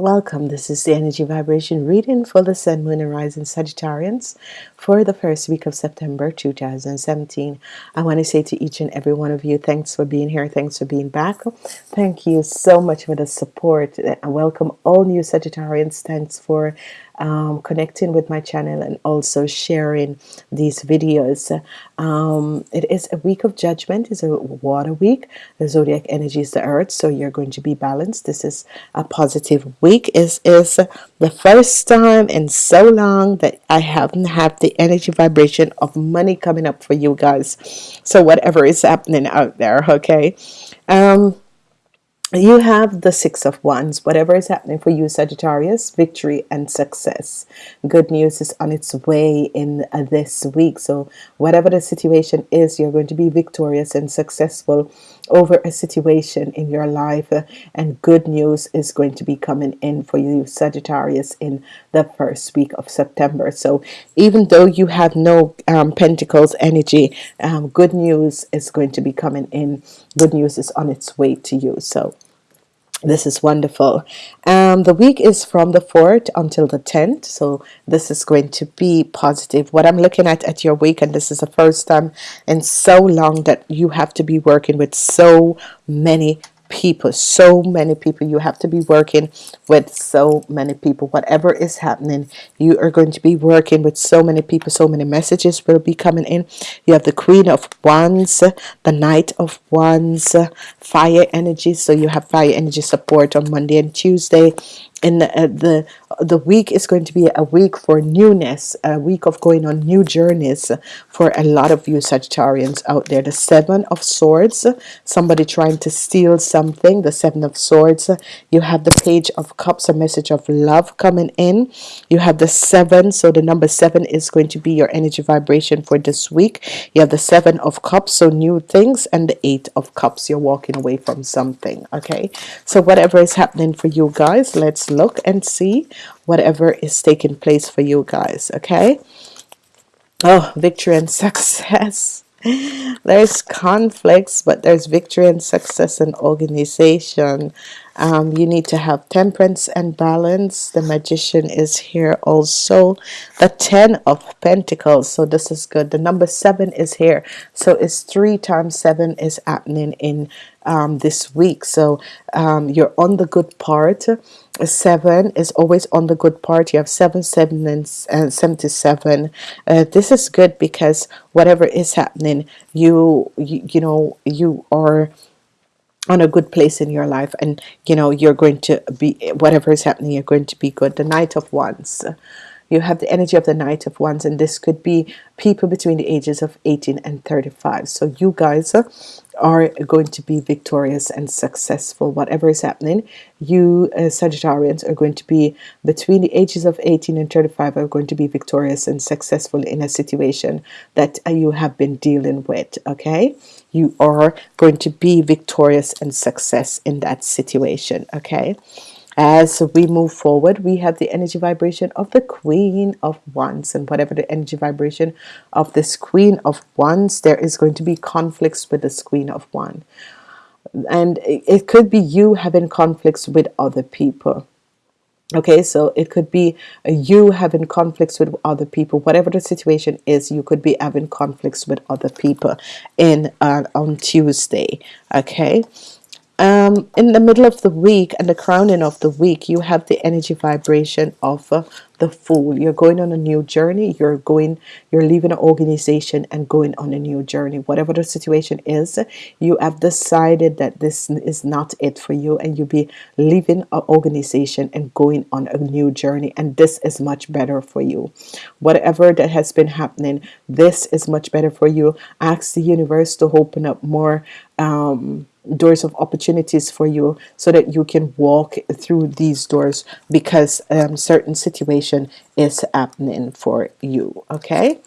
Welcome. This is the energy vibration reading for the Sun, Moon, and Rising Sagittarians for the first week of September 2017. I want to say to each and every one of you, thanks for being here. Thanks for being back. Thank you so much for the support. I welcome all new Sagittarians. Thanks for um, connecting with my channel and also sharing these videos. Um, it is a week of judgment. It's a water week. The zodiac energy is the earth, so you're going to be balanced. This is a positive week. Is is the first time in so long that I haven't had the energy vibration of money coming up for you guys. So whatever is happening out there, okay. Um, you have the six of wands. Whatever is happening for you Sagittarius victory and success. Good news is on its way in uh, this week. So whatever the situation is you're going to be victorious and successful over a situation in your life and good news is going to be coming in for you Sagittarius in the first week of September. So even though you have no um, Pentacles energy um, good news is going to be coming in. Good news is on its way to you. So this is wonderful. Um, the week is from the 4th until the 10th so this is going to be positive. What I'm looking at at your week and this is the first time in so long that you have to be working with so many people so many people you have to be working with so many people. Whatever is happening you are going to be working with so many people so many messages will be coming in. You have the queen of wands the knight of wands fire energy. So you have fire energy support on Monday and Tuesday. And the, uh, the the week is going to be a week for newness a week of going on new journeys for a lot of you Sagittarians out there. The seven of swords somebody trying to steal something the seven of swords. You have the page of cups a message of love coming in. You have the seven so the number seven is going to be your energy vibration for this week. You have the seven of cups so new things and the eight of cups. You're walking away from something okay? So whatever is happening for you guys let's look and see whatever is taking place for you guys okay? Oh victory and success there's conflicts but there's victory and success and organization um, you need to have temperance and balance. The magician is here also. The ten of Pentacles. So this is good. The number seven is here. So it's three times seven is happening in um, this week. So um, you're on the good part. Seven is always on the good part. You have seven seven and, and 77 uh, this is good because whatever is happening you, you you know you are on a good place in your life and you know you're going to be whatever is happening you're going to be good. The Knight of Wands you have the energy of the Knight of Wands and this could be people between the ages of 18 and 35 so you guys are going to be victorious and successful. Whatever is happening you uh, Sagittarians are going to be between the ages of 18 and 35 are going to be victorious and successful in a situation that uh, you have been dealing with okay? You are going to be victorious and success in that situation okay as we move forward we have the energy vibration of the queen of wands and whatever the energy vibration of this queen of wands there is going to be conflicts with this queen of one and it could be you having conflicts with other people. Okay so it could be you having conflicts with other people. Whatever the situation is you could be having conflicts with other people in uh, on Tuesday. Okay um, in the middle of the week and the crowning of the week you have the energy vibration of uh, the fool. You're going on a new journey. You're going you're leaving an organization and going on a new journey. Whatever the situation is you have decided that this is not it for you and you'll be leaving an organization and going on a new journey and this is much better for you. Whatever that has been happening this is much better for you. Ask the universe to open up more um, doors of opportunities for you so that you can walk through these doors because um, certain situation is happening for you okay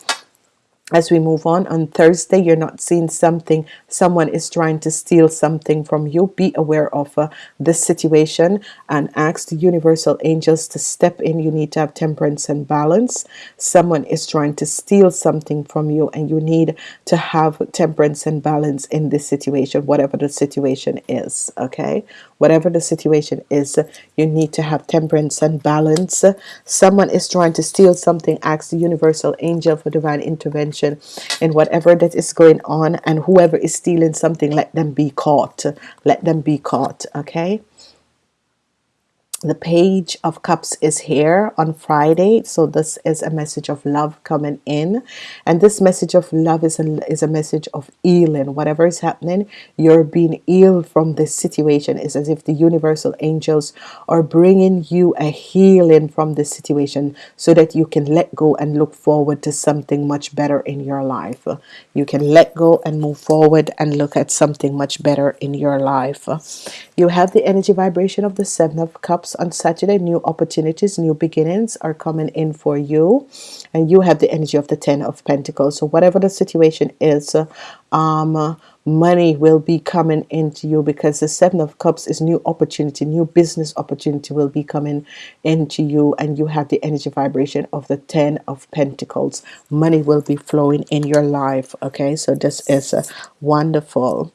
as we move on on Thursday you're not seeing something. Someone is trying to steal something from you. Be aware of uh, this situation and ask the universal angels to step in. You need to have temperance and balance. Someone is trying to steal something from you and you need to have temperance and balance in this situation whatever the situation is okay? Whatever the situation is you need to have temperance and balance. Someone is trying to steal something. Ask the universal angel for divine intervention in whatever that is going on and whoever is stealing something let them be caught. Let them be caught okay the page of cups is here on Friday so this is a message of love coming in. And this message of love is a, is a message of healing. Whatever is happening you're being healed from this situation. It's as if the universal angels are bringing you a healing from this situation so that you can let go and look forward to something much better in your life. You can let go and move forward and look at something much better in your life. You have the energy vibration of the seven of cups on Saturday. New opportunities new beginnings are coming in for you. And you have the energy of the ten of Pentacles. So whatever the situation is um money will be coming into you because the seven of cups is new opportunity new business opportunity will be coming into you. And you have the energy vibration of the ten of Pentacles. Money will be flowing in your life okay? So this is uh, wonderful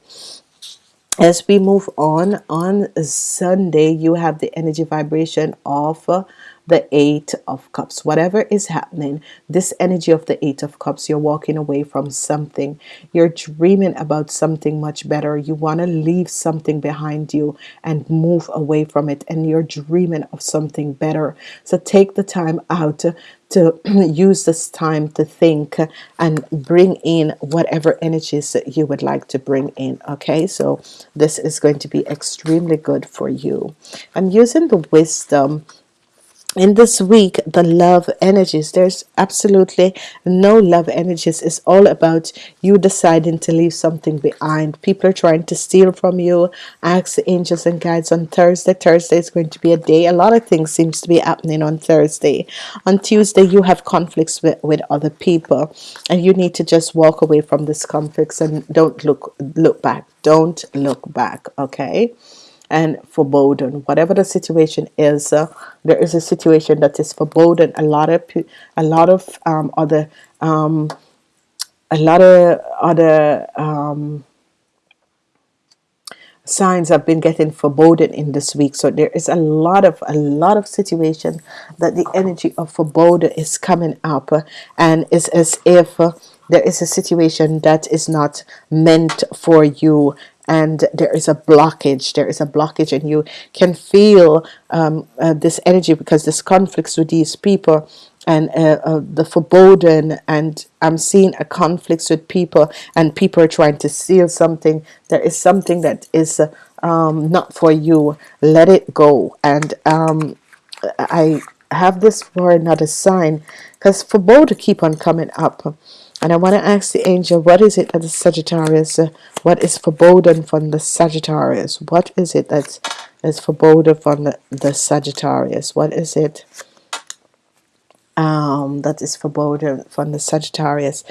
as we move on on Sunday you have the energy vibration of the eight of cups. Whatever is happening this energy of the eight of cups you're walking away from something. You're dreaming about something much better. You want to leave something behind you and move away from it and you're dreaming of something better. So take the time out to use this time to think and bring in whatever energies that you would like to bring in okay? So this is going to be extremely good for you. I'm using the wisdom in this week the love energies. There's absolutely no love energies. It's all about you deciding to leave something behind. People are trying to steal from you. Ask the angels and guides on Thursday. Thursday is going to be a day. A lot of things seems to be happening on Thursday. On Tuesday you have conflicts with, with other people and you need to just walk away from this conflicts and don't look look back. Don't look back okay and foreboding whatever the situation is uh, there is a situation that is foreboding a lot of a lot of um, other um, a lot of other um, signs have been getting foreboding in this week. So there is a lot of a lot of situation that the energy of foreboding is coming up uh, and it's as if uh, there is a situation that is not meant for you and there is a blockage there is a blockage and you can feel um, uh, this energy because this conflicts with these people and uh, uh, the foreboding and I'm seeing a conflicts with people and people are trying to steal something. There is something that is um, not for you. Let it go. And um, I have this for another sign because foreboding keep on coming up and I want to ask the angel, what is it that the Sagittarius, uh, what is foreboding from the Sagittarius? What is it that is foreboding from the, the Sagittarius? What is it um, that is foreboding from the Sagittarius?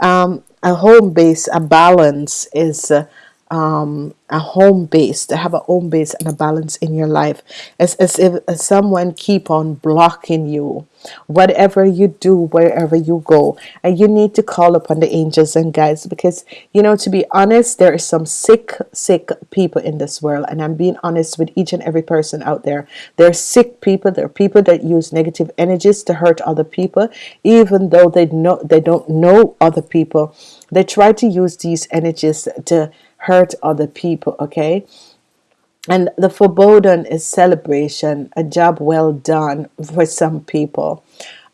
Um, a home base, a balance is uh, um, a home base to have a home base and a balance in your life. It's as if someone keep on blocking you. Whatever you do wherever you go and you need to call upon the angels and guides because you know to be honest there is some sick sick people in this world. And I'm being honest with each and every person out there. There are sick people there are people that use negative energies to hurt other people even though they know they don't know other people. They try to use these energies to hurt other people okay? And the foreboding is celebration a job well done for some people.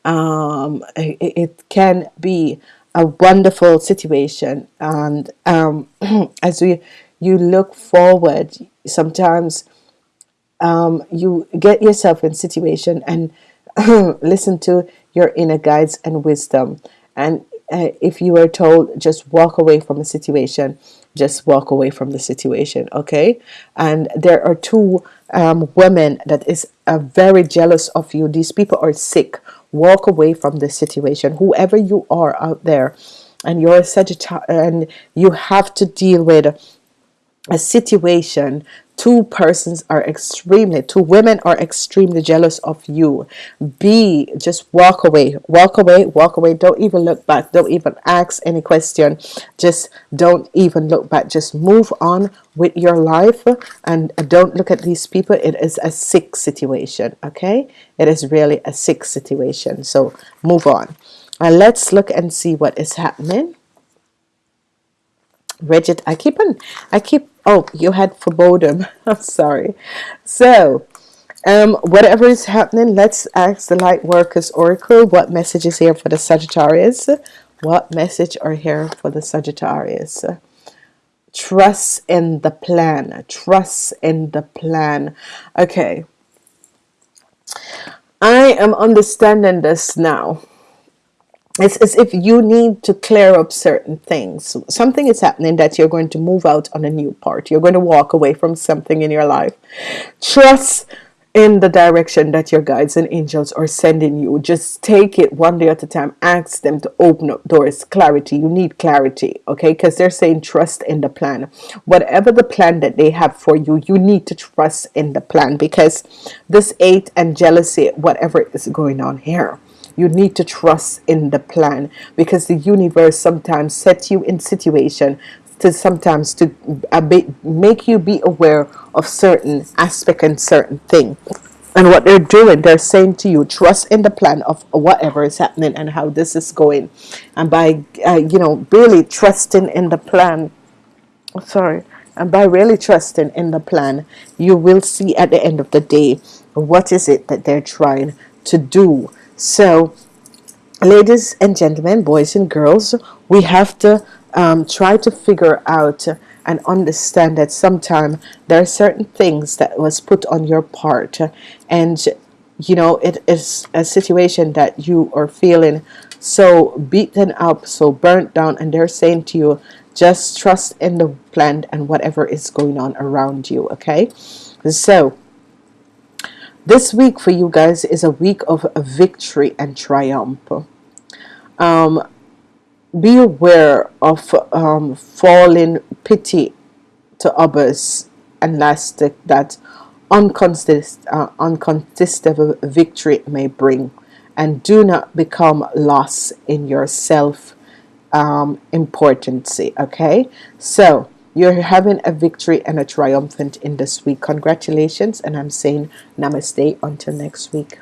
Um, it, it, can be a wonderful situation and um, as we you look forward sometimes um, you get yourself in situation and listen to your inner guides and wisdom. And uh, if you are told just walk away from a situation just walk away from the situation okay? And there are two um, women that is uh, very jealous of you. These people are sick. Walk away from the situation. Whoever you are out there and you're a Sagittarius and you have to deal with a situation two persons are extremely two women are extremely jealous of you. Be just walk away walk away walk away. Don't even look back. Don't even ask any question. Just don't even look back. Just move on with your life and don't look at these people. It is a sick situation okay? It is really a sick situation. So move on. And let's look and see what is happening rigid. I keep on I keep oh you had foreboding. I'm sorry. So um whatever is happening let's ask the light workers oracle what message is here for the Sagittarius. What message are here for the Sagittarius? Trust in the plan. Trust in the plan. Okay. I am understanding this now it's as if you need to clear up certain things. Something is happening that you're going to move out on a new part. You're going to walk away from something in your life. Trust in the direction that your guides and angels are sending you. Just take it one day at a time. Ask them to open up doors. Clarity. You need clarity okay? Because they're saying trust in the plan. Whatever the plan that they have for you you need to trust in the plan because this eight and jealousy whatever is going on here you need to trust in the plan because the universe sometimes sets you in situation to sometimes to make you be aware of certain aspect and certain thing. And what they're doing they're saying to you trust in the plan of whatever is happening and how this is going. And by uh, you know really trusting in the plan sorry and by really trusting in the plan you will see at the end of the day what is it that they're trying to do so ladies and gentlemen boys and girls we have to um, try to figure out and understand that sometimes there are certain things that was put on your part. And you know it is a situation that you are feeling so beaten up so burnt down and they're saying to you just trust in the plan and whatever is going on around you okay? So this week for you guys is a week of victory and triumph. Um, be aware of um, falling pity to others and last that uncontest, uh, victory may bring. And do not become lost in your self um, importancy okay? So you're having a victory and a triumphant in this week congratulations and I'm saying namaste. Until next week